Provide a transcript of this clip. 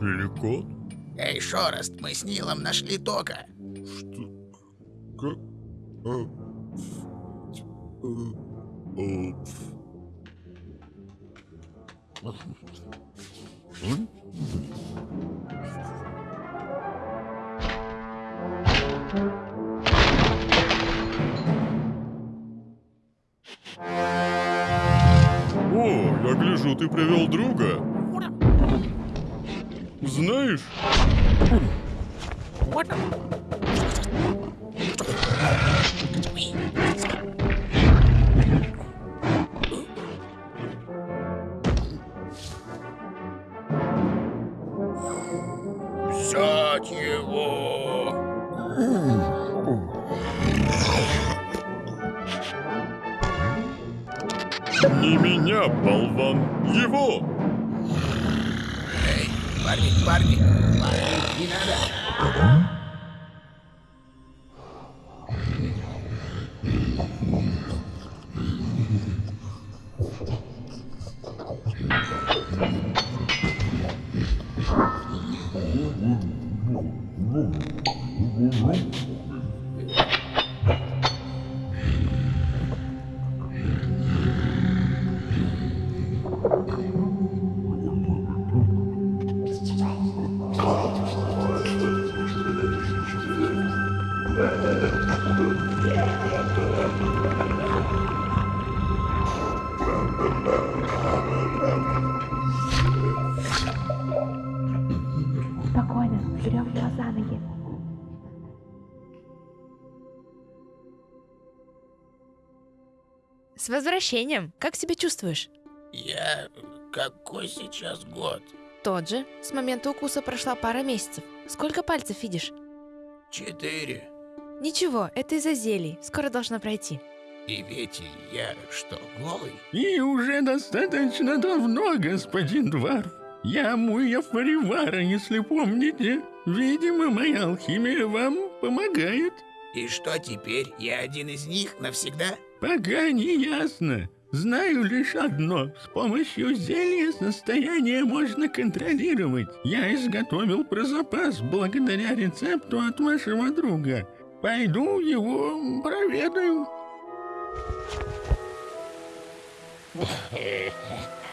Далеко? Эй, Шорост, мы с Нилом нашли Тока. Что? Я гляжу, ты привел друга. Знаешь, Взять его! не меня, болван, его! Эй, парни, парни, парни, не надо. Yeah. Ноги. С возвращением! Как себя чувствуешь? Я... Какой сейчас год? Тот же. С момента укуса прошла пара месяцев. Сколько пальцев видишь? Четыре. Ничего, это из-за зелий. Скоро должно пройти. И ведь я что, голый? И уже достаточно давно, господин Дварф. Я Муя Фаривара, если помните. Видимо, моя алхимия вам помогает. И что теперь? Я один из них навсегда? Пока не ясно. Знаю лишь одно. С помощью зелья состояние можно контролировать. Я изготовил про запас благодаря рецепту от вашего друга. Пойду его проведаю.